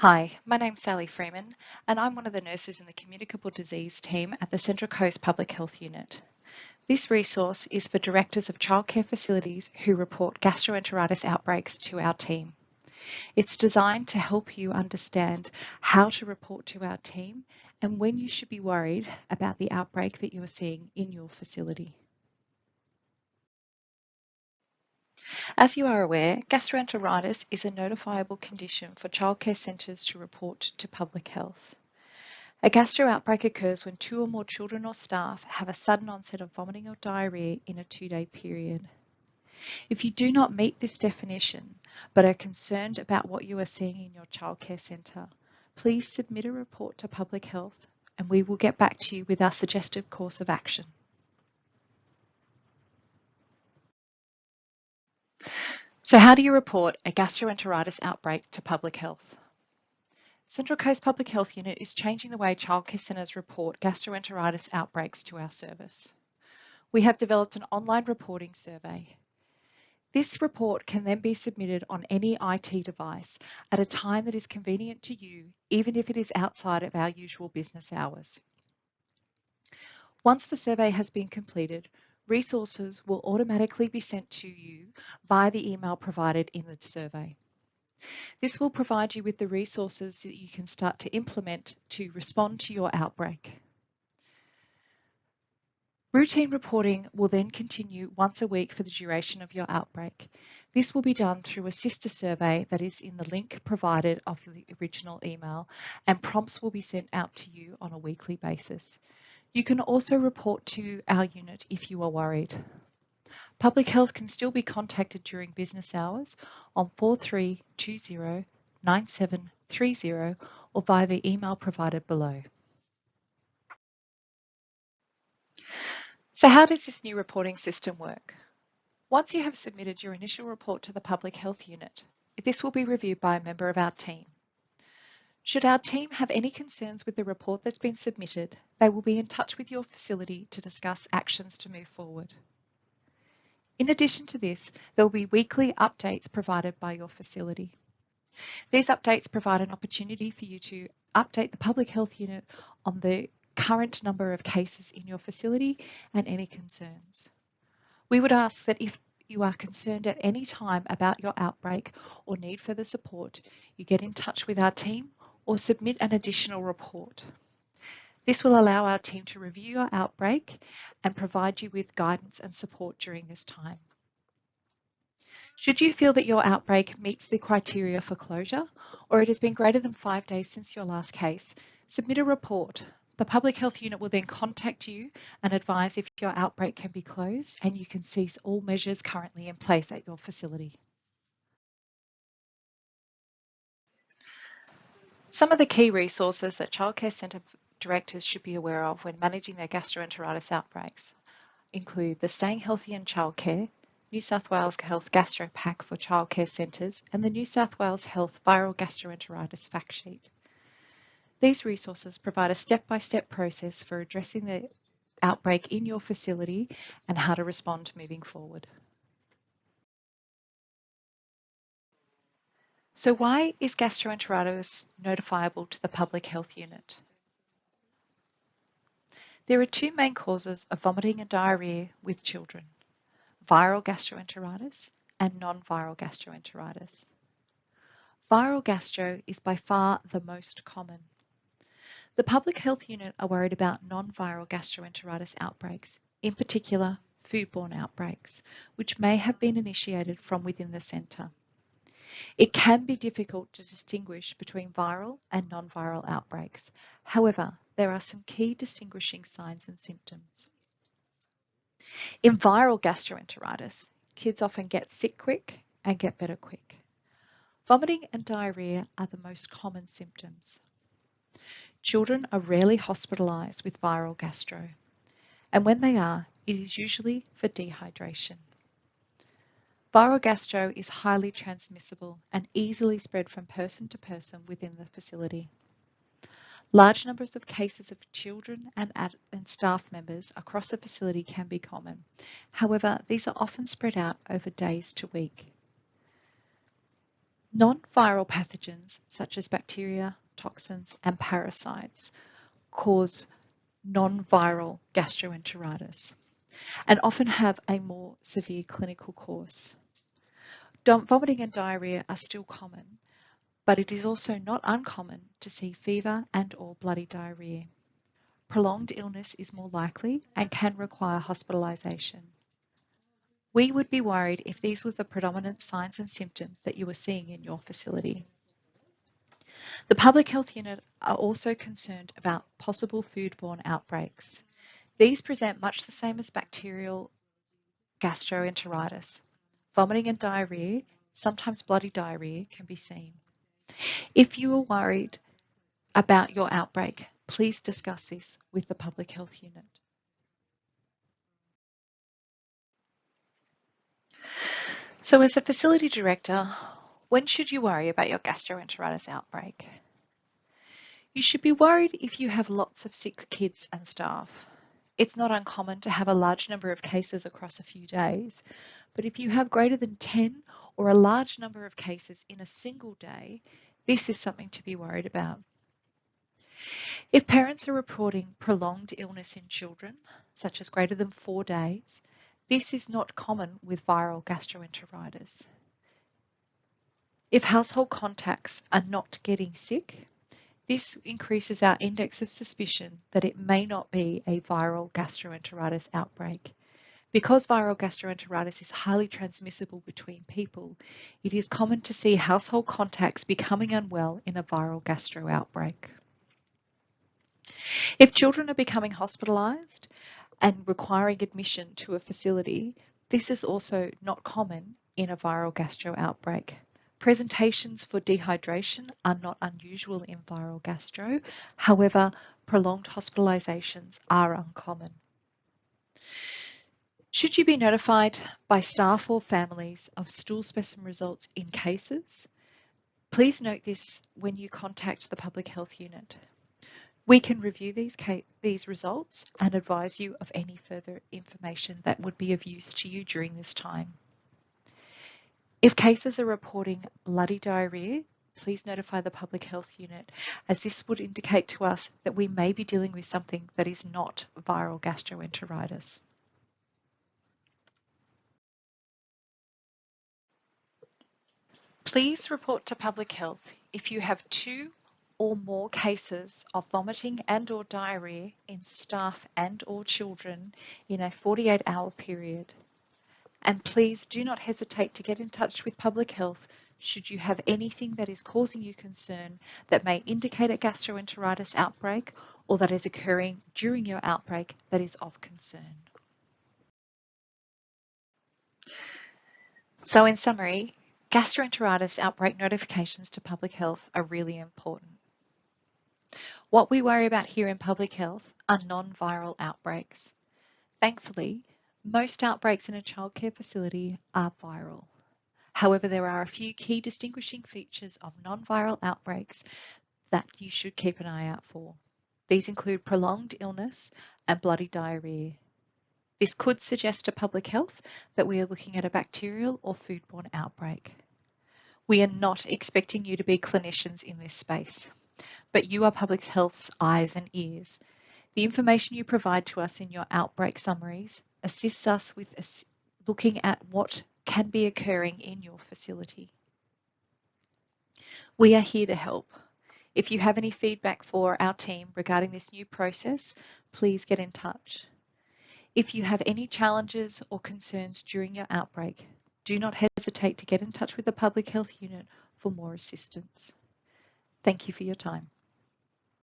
Hi, my name's Sally Freeman and I'm one of the nurses in the Communicable Disease team at the Central Coast Public Health Unit. This resource is for directors of childcare facilities who report gastroenteritis outbreaks to our team. It's designed to help you understand how to report to our team and when you should be worried about the outbreak that you are seeing in your facility. As you are aware, gastroenteritis is a notifiable condition for childcare centres to report to public health. A gastro outbreak occurs when two or more children or staff have a sudden onset of vomiting or diarrhoea in a two-day period. If you do not meet this definition, but are concerned about what you are seeing in your childcare centre, please submit a report to Public Health and we will get back to you with our suggested course of action. So how do you report a gastroenteritis outbreak to public health? Central Coast Public Health Unit is changing the way childcare centres report gastroenteritis outbreaks to our service. We have developed an online reporting survey. This report can then be submitted on any IT device at a time that is convenient to you, even if it is outside of our usual business hours. Once the survey has been completed, resources will automatically be sent to you via the email provided in the survey. This will provide you with the resources that you can start to implement to respond to your outbreak. Routine reporting will then continue once a week for the duration of your outbreak. This will be done through a sister survey that is in the link provided of the original email and prompts will be sent out to you on a weekly basis. You can also report to our unit if you are worried. Public Health can still be contacted during business hours on 4320 9730 or via the email provided below. So how does this new reporting system work? Once you have submitted your initial report to the Public Health Unit, this will be reviewed by a member of our team. Should our team have any concerns with the report that's been submitted, they will be in touch with your facility to discuss actions to move forward. In addition to this, there will be weekly updates provided by your facility. These updates provide an opportunity for you to update the public health unit on the current number of cases in your facility and any concerns. We would ask that if you are concerned at any time about your outbreak or need further support, you get in touch with our team or submit an additional report. This will allow our team to review your outbreak and provide you with guidance and support during this time. Should you feel that your outbreak meets the criteria for closure or it has been greater than five days since your last case, submit a report. The Public Health Unit will then contact you and advise if your outbreak can be closed and you can cease all measures currently in place at your facility. Some of the key resources that childcare centre directors should be aware of when managing their gastroenteritis outbreaks include the Staying Healthy in Childcare, New South Wales Health Gastro Pack for childcare centres and the New South Wales Health Viral Gastroenteritis Fact Sheet. These resources provide a step-by-step -step process for addressing the outbreak in your facility and how to respond moving forward. So why is gastroenteritis notifiable to the Public Health Unit? There are two main causes of vomiting and diarrhoea with children, viral gastroenteritis and non-viral gastroenteritis. Viral gastro is by far the most common. The Public Health Unit are worried about non-viral gastroenteritis outbreaks, in particular foodborne outbreaks, which may have been initiated from within the centre. It can be difficult to distinguish between viral and non-viral outbreaks. However, there are some key distinguishing signs and symptoms. In viral gastroenteritis, kids often get sick quick and get better quick. Vomiting and diarrhea are the most common symptoms. Children are rarely hospitalised with viral gastro, and when they are, it is usually for dehydration. Viral gastro is highly transmissible and easily spread from person to person within the facility. Large numbers of cases of children and, and staff members across the facility can be common. However, these are often spread out over days to week. Non-viral pathogens such as bacteria, toxins and parasites cause non-viral gastroenteritis and often have a more severe clinical course. Vomiting and diarrhea are still common, but it is also not uncommon to see fever and or bloody diarrhea. Prolonged illness is more likely and can require hospitalisation. We would be worried if these were the predominant signs and symptoms that you were seeing in your facility. The Public Health Unit are also concerned about possible foodborne outbreaks. These present much the same as bacterial gastroenteritis. Vomiting and diarrhea, sometimes bloody diarrhea, can be seen. If you are worried about your outbreak, please discuss this with the Public Health Unit. So as a facility director, when should you worry about your gastroenteritis outbreak? You should be worried if you have lots of sick kids and staff. It's not uncommon to have a large number of cases across a few days, but if you have greater than 10 or a large number of cases in a single day, this is something to be worried about. If parents are reporting prolonged illness in children, such as greater than four days, this is not common with viral gastroenteritis. If household contacts are not getting sick, this increases our index of suspicion that it may not be a viral gastroenteritis outbreak. Because viral gastroenteritis is highly transmissible between people, it is common to see household contacts becoming unwell in a viral gastro outbreak. If children are becoming hospitalised and requiring admission to a facility, this is also not common in a viral gastro outbreak. Presentations for dehydration are not unusual in viral gastro. However, prolonged hospitalizations are uncommon. Should you be notified by staff or families of stool specimen results in cases, please note this when you contact the Public Health Unit. We can review these, these results and advise you of any further information that would be of use to you during this time. If cases are reporting bloody diarrhea, please notify the public health unit as this would indicate to us that we may be dealing with something that is not viral gastroenteritis. Please report to public health if you have two or more cases of vomiting and or diarrhea in staff and or children in a 48 hour period and please do not hesitate to get in touch with public health should you have anything that is causing you concern that may indicate a gastroenteritis outbreak or that is occurring during your outbreak that is of concern. So in summary, gastroenteritis outbreak notifications to public health are really important. What we worry about here in public health are non-viral outbreaks. Thankfully, most outbreaks in a childcare facility are viral. However, there are a few key distinguishing features of non-viral outbreaks that you should keep an eye out for. These include prolonged illness and bloody diarrhea. This could suggest to public health that we are looking at a bacterial or foodborne outbreak. We are not expecting you to be clinicians in this space, but you are public health's eyes and ears. The information you provide to us in your outbreak summaries assists us with looking at what can be occurring in your facility. We are here to help. If you have any feedback for our team regarding this new process, please get in touch. If you have any challenges or concerns during your outbreak, do not hesitate to get in touch with the Public Health Unit for more assistance. Thank you for your time.